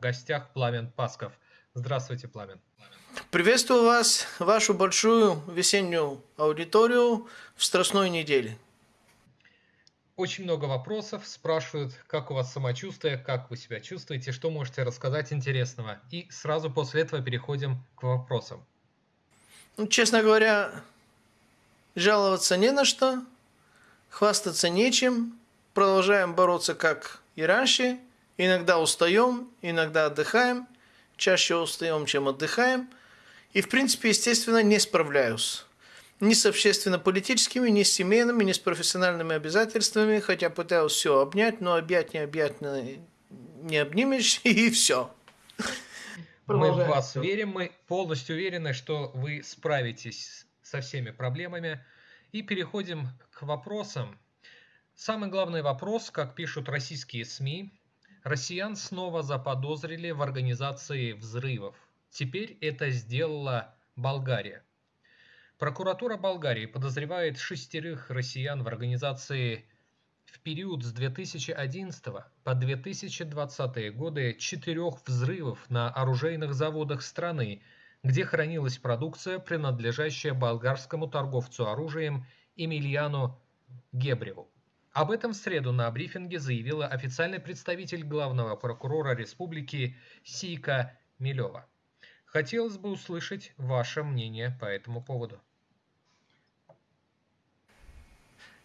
Гостях Пламен Пасков. Здравствуйте, Пламен. Приветствую вас, вашу большую весеннюю аудиторию в Страстной неделе. Очень много вопросов, спрашивают, как у вас самочувствие, как вы себя чувствуете, что можете рассказать интересного. И сразу после этого переходим к вопросам. Ну, честно говоря, жаловаться не на что, хвастаться нечем, продолжаем бороться как и раньше, иногда устаем, иногда отдыхаем, чаще устаем, чем отдыхаем, и в принципе, естественно, не справляюсь ни с общественно-политическими, ни с семейными, ни с профессиональными обязательствами, хотя пытаюсь все обнять, но объять не объять не обнимешь, и все. Мы в вас верим, мы полностью уверены, что вы справитесь со всеми проблемами. И переходим к вопросам. Самый главный вопрос, как пишут российские СМИ, россиян снова заподозрили в организации взрывов. Теперь это сделала Болгария. Прокуратура Болгарии подозревает шестерых россиян в организации в период с 2011 по 2020 годы четырех взрывов на оружейных заводах страны, где хранилась продукция, принадлежащая болгарскому торговцу оружием Эмильяну Гебреву. Об этом в среду на брифинге заявила официальный представитель главного прокурора республики Сика Милева. Хотелось бы услышать ваше мнение по этому поводу.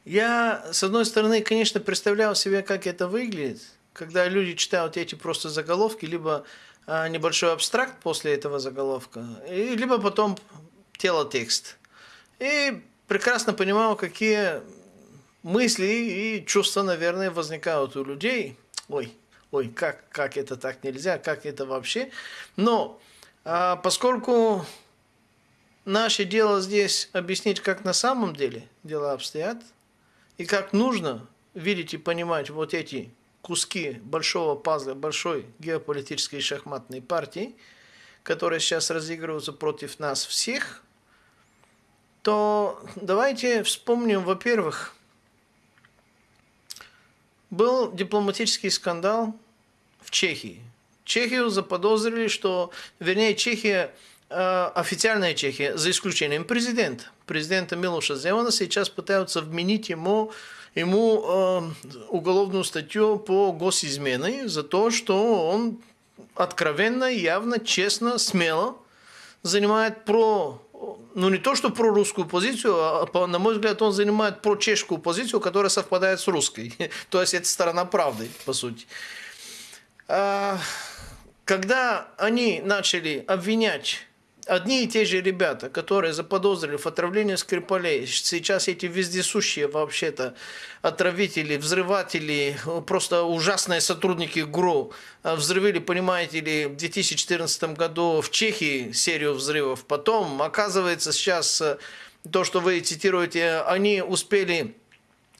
Я, с одной стороны, конечно, представлял себе, как это выглядит, когда люди читают эти просто заголовки, либо а, небольшой абстракт после этого заголовка, и, либо потом тело-текст. И прекрасно понимал, какие мысли и чувства, наверное, возникают у людей. Ой, ой, как, как это так нельзя, как это вообще. Но а, поскольку наше дело здесь объяснить, как на самом деле дела обстоят – и как нужно видеть и понимать вот эти куски большого пазла, большой геополитической шахматной партии, которые сейчас разыгрываются против нас всех, то давайте вспомним, во-первых, был дипломатический скандал в Чехии. Чехию заподозрили, что, вернее, Чехия Э, официальная Чехия, за исключением президента. Президента Милоша Земана сейчас пытаются вменить ему, ему э, уголовную статью по госизмене за то, что он откровенно, явно, честно, смело занимает про, ну не то что про русскую позицию, а, на мой взгляд, он занимает про чешскую позицию, которая совпадает с русской. то есть это сторона правды, по сути. А, когда они начали обвинять одни и те же ребята, которые заподозрили в отравлении Скрипалей, сейчас эти вездесущие вообще-то отравители, взрыватели, просто ужасные сотрудники ГРУ, э, взрывили, понимаете ли, в 2014 году в Чехии серию взрывов. Потом, оказывается, сейчас э, то, что вы цитируете, они успели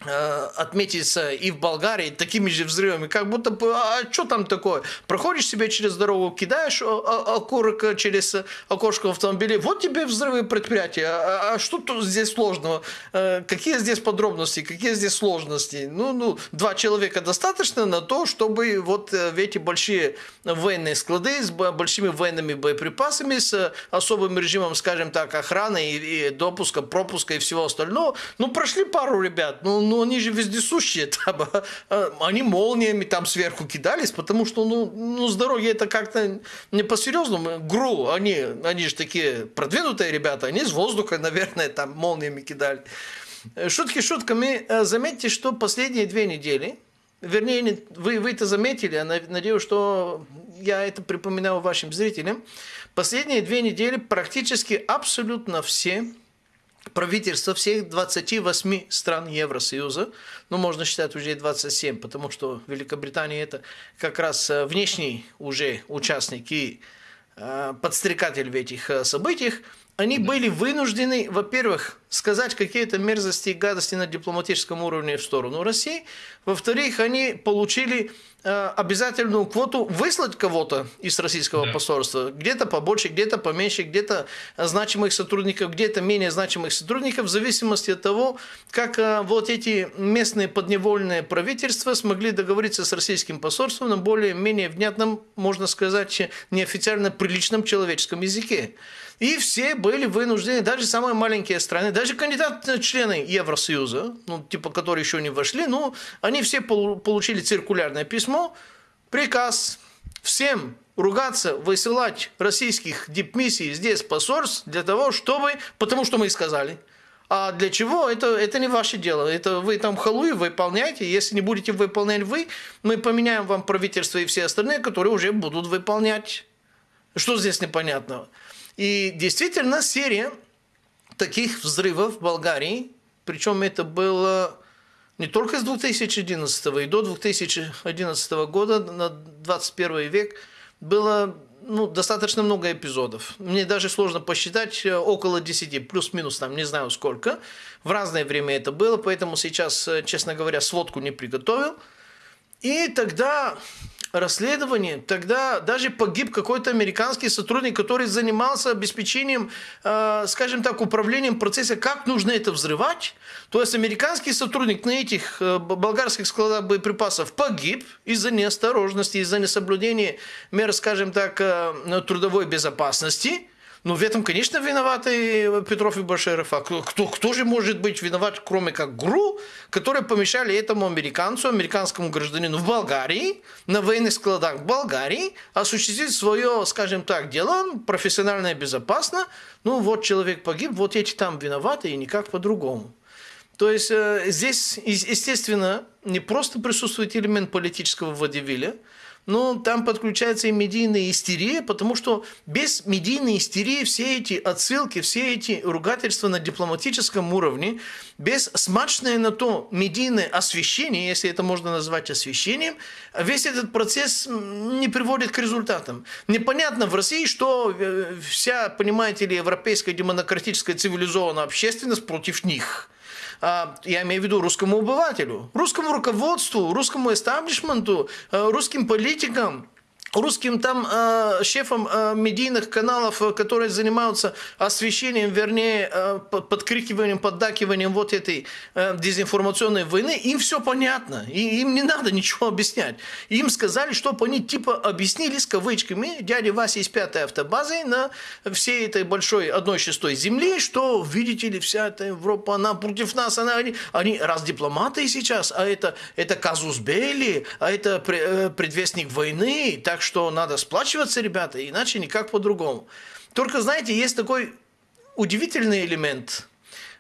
отметиться и в Болгарии такими же взрывами, как будто бы, а что там такое? Проходишь себе через дорогу, кидаешь окурок через окошко автомобиля, вот тебе взрывы предприятия, а, а что тут здесь сложного? Э, какие здесь подробности, какие здесь сложности? Ну, ну, два человека достаточно на то, чтобы вот э, в эти большие военные склады с большими военными боеприпасами, с особым режимом, скажем так, охраны и, и допуска, пропуска и всего остального, ну, прошли пару ребят, ну, ну они же вездесущие, там, а, они молниями там сверху кидались, потому что, ну, ну с дороги это как-то не по-серьезному. ГРУ, они, они же такие продвинутые ребята, они с воздуха, наверное, там молниями кидали. Шутки шутками, э, заметьте, что последние две недели, вернее, вы, вы это заметили, я надеюсь, что я это припоминаю вашим зрителям, последние две недели практически абсолютно все правительства всех 28 стран Евросоюза, ну, можно считать уже 27, потому что Великобритания это как раз э, внешний уже участник и э, подстрекатель в этих э, событиях, они были вынуждены, во-первых, сказать какие-то мерзости и гадости на дипломатическом уровне в сторону России. Во-вторых, они получили Э, обязательную квоту выслать кого-то из российского да. посольства. Где-то побольше, где-то поменьше, где-то значимых сотрудников, где-то менее значимых сотрудников, в зависимости от того, как э, вот эти местные подневольные правительства смогли договориться с российским посольством на более-менее внятном, можно сказать, неофициально приличном человеческом языке. И все были вынуждены, даже самые маленькие страны, даже кандидаты члены Евросоюза, ну, типа, которые еще не вошли, ну, они все получили циркулярное письмо, приказ всем ругаться, высылать российских дипмиссий здесь посольств для того, чтобы, потому что мы сказали. А для чего? Это, это не ваше дело. Это вы там халуи выполняйте. Если не будете выполнять вы, мы поменяем вам правительство и все остальные, которые уже будут выполнять. Что здесь непонятного? И действительно серия таких взрывов в Болгарии, причем это было не только с 2011 и до 2011 года, на 21 век, было ну, достаточно много эпизодов. Мне даже сложно посчитать, э, около 10, плюс-минус, там, не знаю сколько. В разное время это было, поэтому сейчас, э, честно говоря, сводку не приготовил. И тогда расследование, тогда даже погиб какой-то американский сотрудник, который занимался обеспечением, э, скажем так, управлением процесса, как нужно это взрывать. То есть американский сотрудник на этих э, болгарских складах боеприпасов погиб из-за неосторожности, из-за несоблюдения мер, скажем так, э, трудовой безопасности. Ну, в этом, конечно, виноваты Петров и Баширов. А кто, кто, же может быть виноват, кроме как ГРУ, которые помешали этому американцу, американскому гражданину в Болгарии, на военных складах Болгарии, осуществить свое, скажем так, дело профессионально и безопасно. Ну, вот человек погиб, вот эти там виноваты, и никак по-другому. То есть э, здесь, естественно, не просто присутствует элемент политического водевиля, но там подключается и медийная истерия, потому что без медийной истерии все эти отсылки, все эти ругательства на дипломатическом уровне, без смачное на то медийное освещение, если это можно назвать освещением, весь этот процесс не приводит к результатам. Непонятно в России, что э, вся, понимаете ли, европейская демократическая цивилизованная общественность против них – я имею в виду русскому обывателю, русскому руководству, русскому эстаблишменту, э, русским политикам, русским там э, шефам э, медийных каналов, э, которые занимаются освещением, вернее, э, подкрикиванием, поддакиванием вот этой э, дезинформационной войны, им все понятно, и им не надо ничего объяснять. Им сказали, чтобы они типа объяснили с кавычками дяде Васе из пятой автобазы на всей этой большой одной шестой земли, что, видите ли, вся эта Европа, она против нас, она, они, они раз дипломаты сейчас, а это, это казус Белли, а это э, предвестник войны, так что надо сплачиваться, ребята, иначе никак по-другому. Только, знаете, есть такой удивительный элемент.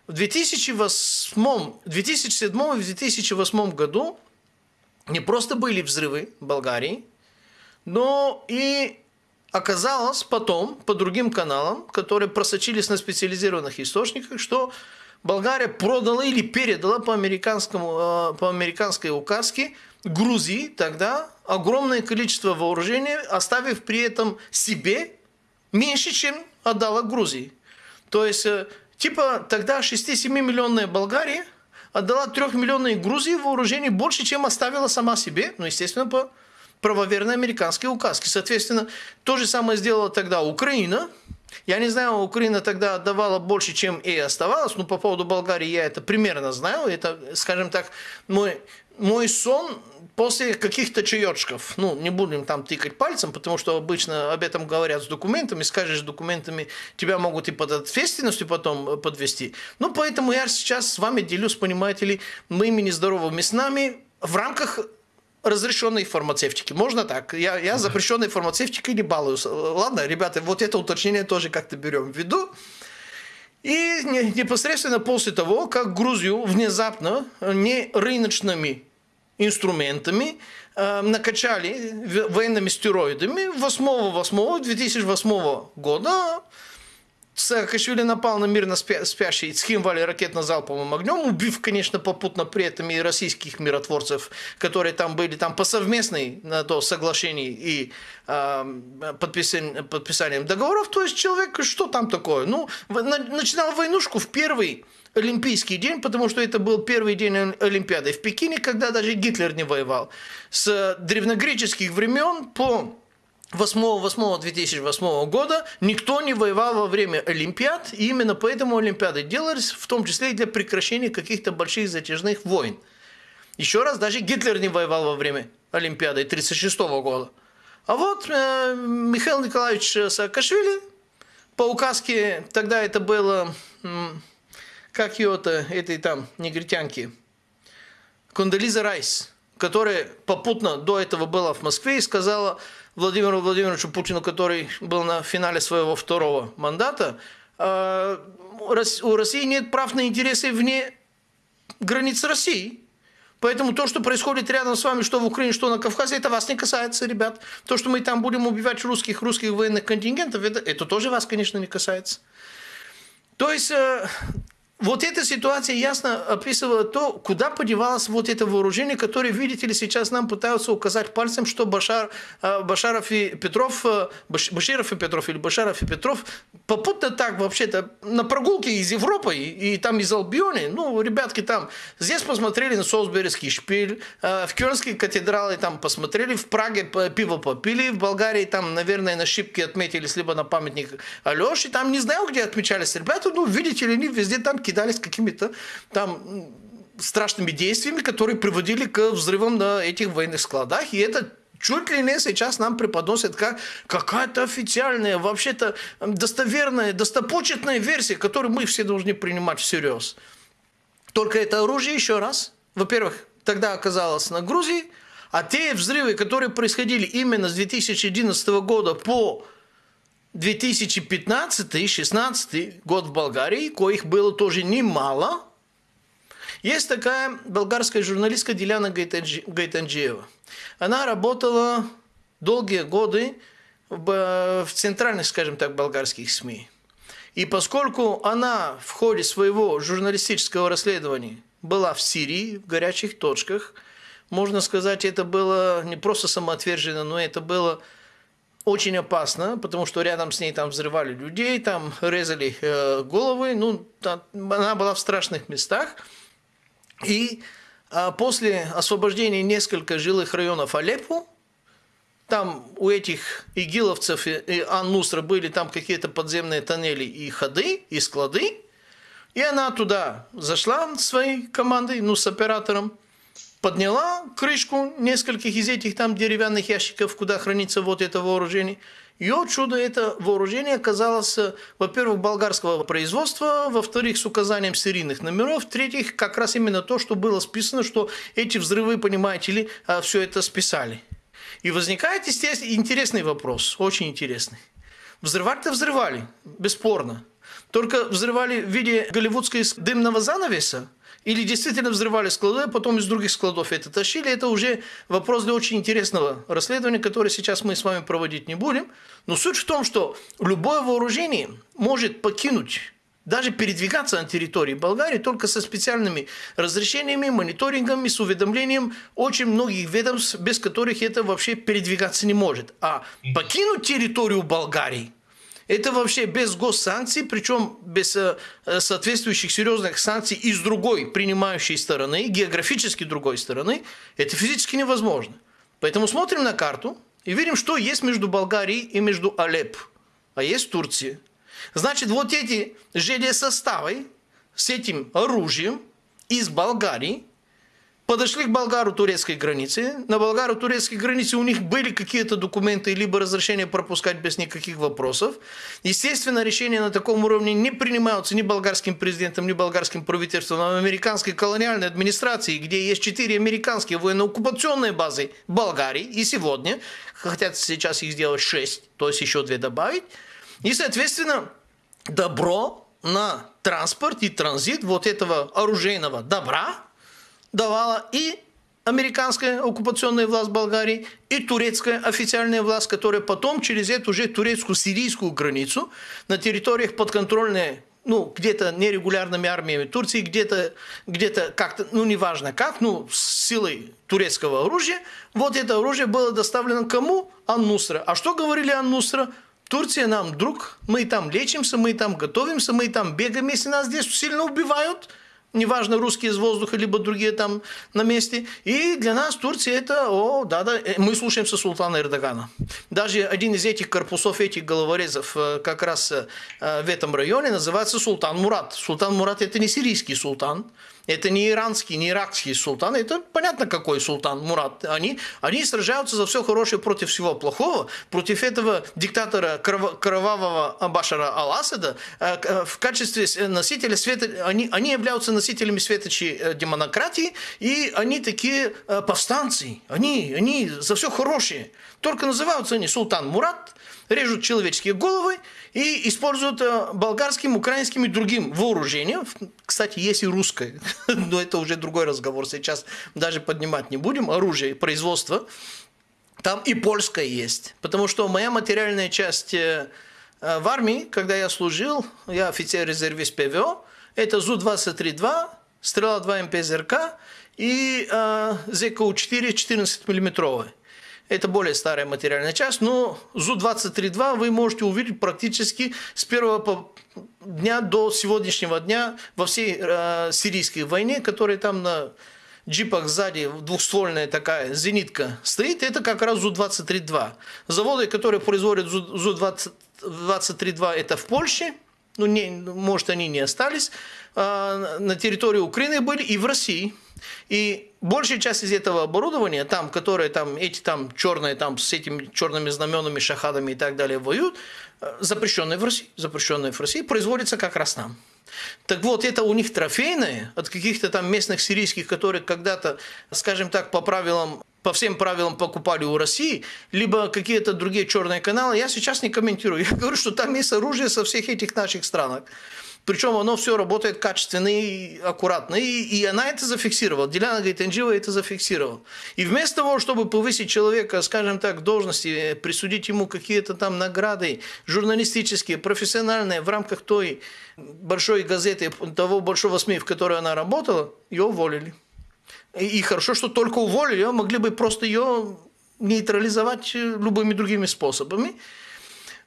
В 2008, 2007 и 2008 году не просто были взрывы в Болгарии, но и оказалось потом по другим каналам, которые просочились на специализированных источниках, что Болгария продала или передала по, американскому, э, по американской указке Грузии тогда огромное количество вооружения, оставив при этом себе меньше, чем отдала Грузии. То есть, э, типа тогда 6-7-миллионная Болгария отдала 3-миллионной Грузии вооружений больше, чем оставила сама себе, ну, естественно, по правоверной американской указке. Соответственно, то же самое сделала тогда Украина. Я не знаю, Украина тогда отдавала больше, чем и оставалось, но по поводу Болгарии я это примерно знаю. Это, скажем так, мой, мой сон после каких-то чаечков, ну, не будем там тыкать пальцем, потому что обычно об этом говорят с документами, скажешь с документами, тебя могут и под ответственностью потом э, подвести. Ну, поэтому я сейчас с вами делюсь, понимаете ли, моими нездоровыми снами в рамках разрешенной фармацевтики. Можно так? Я, я запрещенной фармацевтикой не балуюсь. Ладно, ребята, вот это уточнение тоже как-то берем в виду. И непосредственно после того, как Грузию внезапно не рыночными инструментами э, накачали военными стероидами 8-8-2008 года Саакашвили напал на мирно спящий Цхимвали ракетно-залповым огнем, убив, конечно, попутно при этом и российских миротворцев, которые там были там по совместной на то соглашении и э, подписанием, подписанием договоров. То есть человек, что там такое? Ну, начинал войнушку в первый Олимпийский день, потому что это был первый день Олимпиады в Пекине, когда даже Гитлер не воевал. С древнегреческих времен по 8-2008 года никто не воевал во время Олимпиад, и именно поэтому Олимпиады делались, в том числе и для прекращения каких-то больших затяжных войн. Еще раз, даже Гитлер не воевал во время Олимпиады 1936 года. А вот э, Михаил Николаевич Саакашвили по указке, тогда это было, э, как ее-то, этой там негритянки, Кондолиза Райс, которая попутно до этого была в Москве и сказала Владимиру Владимировичу Путину, который был на финале своего второго мандата, э, у России нет прав на интересы вне границ России. Поэтому то, что происходит рядом с вами, что в Украине, что на Кавказе, это вас не касается, ребят. То, что мы там будем убивать русских, русских военных контингентов, это, это тоже вас, конечно, не касается. То есть э, вот эта ситуация ясно описывала то, куда подевалось вот это вооружение, которое, видите ли, сейчас нам пытаются указать пальцем, что Башар, э, Башаров и Петров, э, Баширов и Петров или Башаров и Петров попутно так вообще-то на прогулке из Европы и, и там из Албиони, ну, ребятки там здесь посмотрели на Солсберийский шпиль, э, в Кёльнской катедрале там посмотрели, в Праге пиво попили, в Болгарии там, наверное, на шибке отметились, либо на памятник Алёши, там не знаю, где отмечались ребята, ну, видите ли, они везде там кидались какими-то там страшными действиями, которые приводили к взрывам на этих военных складах. И это чуть ли не сейчас нам преподносят как какая-то официальная, вообще-то достоверная, достопочетная версия, которую мы все должны принимать всерьез. Только это оружие, еще раз, во-первых, тогда оказалось на Грузии, а те взрывы, которые происходили именно с 2011 года по 2015-2016 год в Болгарии, коих было тоже немало. Есть такая болгарская журналистка Диляна Гайтанджиева. Она работала долгие годы в центральных, скажем так, болгарских СМИ. И поскольку она в ходе своего журналистического расследования была в Сирии, в горячих точках, можно сказать, это было не просто самоотверженно, но это было очень опасно, потому что рядом с ней там взрывали людей, там резали э, головы, ну, там, она была в страшных местах. И э, после освобождения нескольких жилых районов Алеппо, там у этих игиловцев и, и Ан-Нусра были там какие-то подземные тоннели и ходы, и склады, и она туда зашла своей командой, ну, с оператором, подняла крышку нескольких из этих там деревянных ящиков, куда хранится вот это вооружение. И от чудо это вооружение оказалось, во-первых, болгарского производства, во-вторых, с указанием серийных номеров, в-третьих, как раз именно то, что было списано, что эти взрывы, понимаете ли, а, все это списали. И возникает, естественно, интересный вопрос, очень интересный. Взрывать-то взрывали, бесспорно. Только взрывали в виде голливудской дымного занавеса, или действительно взрывали склады, а потом из других складов это тащили. Это уже вопрос для очень интересного расследования, которое сейчас мы с вами проводить не будем. Но суть в том, что любое вооружение может покинуть даже передвигаться на территории Болгарии только со специальными разрешениями, мониторингами, с уведомлением очень многих ведомств, без которых это вообще передвигаться не может. А покинуть территорию Болгарии это вообще без госсанкций, причем без э, э, соответствующих серьезных санкций из другой принимающей стороны, географически другой стороны, это физически невозможно. Поэтому смотрим на карту и видим, что есть между Болгарией и между Алеп, а есть Турция. Значит, вот эти железсоставы с этим оружием из Болгарии подошли к болгаро-турецкой границе. На болгаро-турецкой границе у них были какие-то документы, либо разрешение пропускать без никаких вопросов. Естественно, решения на таком уровне не принимаются ни болгарским президентом, ни болгарским правительством, а американской колониальной администрации, где есть четыре американские военно-оккупационные базы Болгарии. И сегодня хотят сейчас их сделать шесть, то есть еще две добавить. И, соответственно, добро на транспорт и транзит вот этого оружейного добра – давала и американская оккупационная власть Болгарии и турецкая официальная власть, которая потом через эту же турецкую-сирийскую границу на территориях подконтрольной ну, где-то нерегулярными армиями Турции, где-то где как-то, ну, неважно как, ну, с силой турецкого оружия, вот это оружие было доставлено кому? Ан-Нусра. А что говорили Ан-Нусра? Турция нам друг, мы там лечимся, мы там готовимся, мы там бегаем, если нас здесь сильно убивают – неважно, русские из воздуха, либо другие там на месте. И для нас Турция это, о, да-да, э, мы слушаемся султана Эрдогана. Даже один из этих корпусов, этих головорезов э, как раз э, в этом районе называется Султан Мурат. Султан Мурат это не сирийский султан, это не иранский, не иракский султан, это понятно какой султан Мурат. Они, они сражаются за все хорошее против всего плохого, против этого диктатора кровавого Башара Ал-Асада в качестве носителя света, они, они являются носителями светочей э, демонократии, и они такие э, повстанцы, они, они за все хорошее. Только называются они Султан Мурат, режут человеческие головы и используют э, болгарским, украинским и другим вооружением. Кстати, есть и русское, но это уже другой разговор, сейчас даже поднимать не будем. Оружие, производство. Там и польское есть, потому что моя материальная часть в армии, когда я служил, я офицер-резервист ПВО, это ЗУ-23-2, Стрела-2 МПЗРК и э, ЗКУ-4 14 миллиметровый. Это более старая материальная часть, но ЗУ-23-2 вы можете увидеть практически с первого дня до сегодняшнего дня во всей э, сирийской войне, которая там на джипах сзади двухствольная такая зенитка стоит, это как раз ЗУ-23-2. Заводы, которые производят ЗУ-23-2, это в Польше – ну, не, может, они не остались, а, на территории Украины были и в России. И большая часть из этого оборудования, там, которые там, эти там черные, там, с этими черными знаменами, шахадами и так далее воюют, а, запрещенные в России, запрещенные в России, производятся как раз там. Так вот, это у них трофейное от каких-то там местных сирийских, которые когда-то, скажем так, по правилам по всем правилам покупали у России, либо какие-то другие черные каналы, я сейчас не комментирую. Я говорю, что там есть оружие со всех этих наших странах. Причем оно все работает качественно и аккуратно. И, и она это зафиксировала. Диляна Гайтенджива это зафиксировала. И вместо того, чтобы повысить человека, скажем так, должности, присудить ему какие-то там награды журналистические, профессиональные в рамках той большой газеты, того большого СМИ, в которой она работала, ее уволили. И хорошо, что только уволили, а могли бы просто ее нейтрализовать э, любыми другими способами.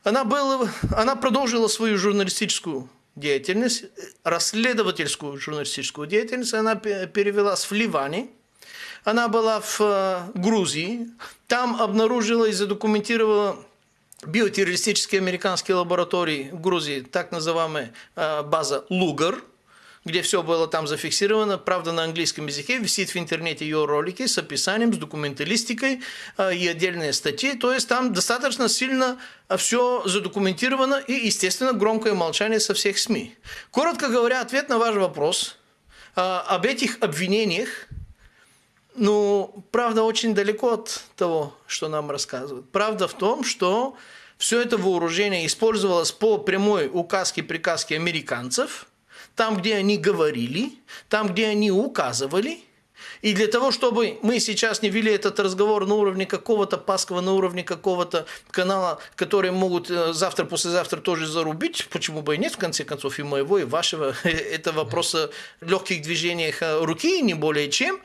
Она, была, она продолжила свою журналистическую деятельность, расследовательскую журналистическую деятельность. Она перевелась в Ливане. Она была в э, Грузии. Там обнаружила и задокументировала биотеррористические американские лаборатории в Грузии, так называемая э, база Лугар – где все было там зафиксировано, правда, на английском языке, висит в интернете ее ролики с описанием, с документалистикой э, и отдельные статьи, то есть там достаточно сильно э, все задокументировано и, естественно, громкое молчание со всех СМИ. Коротко говоря, ответ на ваш вопрос э, об этих обвинениях, ну, правда, очень далеко от того, что нам рассказывают. Правда в том, что все это вооружение использовалось по прямой указке, приказке американцев – там, где они говорили, там, где они указывали. И для того, чтобы мы сейчас не вели этот разговор на уровне какого-то Паскова, на уровне какого-то канала, который могут э, завтра, послезавтра тоже зарубить, почему бы и нет, в конце концов, и моего, и вашего, это вопрос легких движений э, руки, не более чем,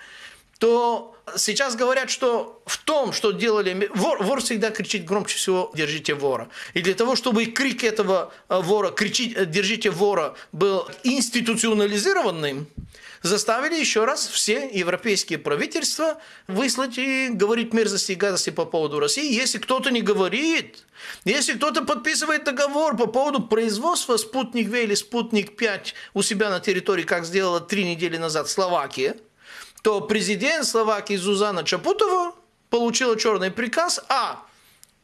то сейчас говорят, что в том, что делали... Вор, вор всегда кричит громче всего «держите вора». И для того, чтобы крик этого э, вора, кричить э, «держите вора» был институционализированным, заставили еще раз все европейские правительства выслать и говорить мерзости и гадости по поводу России. Если кто-то не говорит, если кто-то подписывает договор по поводу производства «Спутник В» или «Спутник-5» у себя на территории, как сделала три недели назад Словакия – то президент Словакии Зузана Чапутова получила черный приказ, а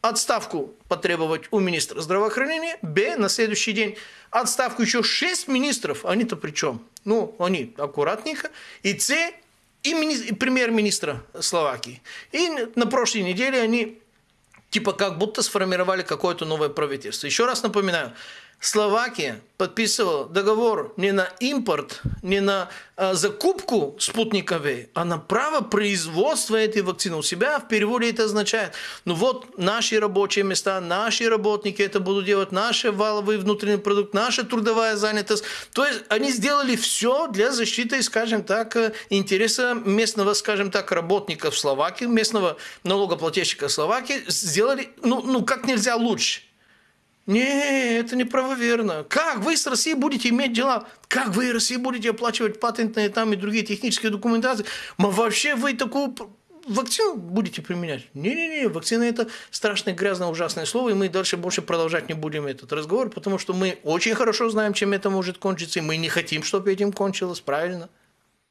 отставку потребовать у министра здравоохранения, б, на следующий день отставку еще 6 министров, они-то при чем? Ну, они аккуратненько, и с, и, мини, и премьер-министра Словакии. И на прошлой неделе они типа как будто сформировали какое-то новое правительство. Еще раз напоминаю, Словакия подписывала договор не на импорт, не на э, закупку спутника а на право производства этой вакцины у себя. В переводе это означает, ну вот наши рабочие места, наши работники это будут делать, наш валовый внутренний продукт, наша трудовая занятость. То есть они сделали все для защиты, скажем так, э, интереса местного, скажем так, работника в Словакии, местного налогоплательщика Словакии. Сделали, ну, ну как нельзя лучше. Не, это неправоверно. Как вы с Россией будете иметь дела? Как вы, Россия, будете оплачивать патентные там и другие технические документации? Мы вообще вы такую вакцину будете применять? Не-не-не, вакцина это страшное, грязное, ужасное слово, и мы дальше больше продолжать не будем этот разговор, потому что мы очень хорошо знаем, чем это может кончиться, и мы не хотим, чтобы этим кончилось, правильно?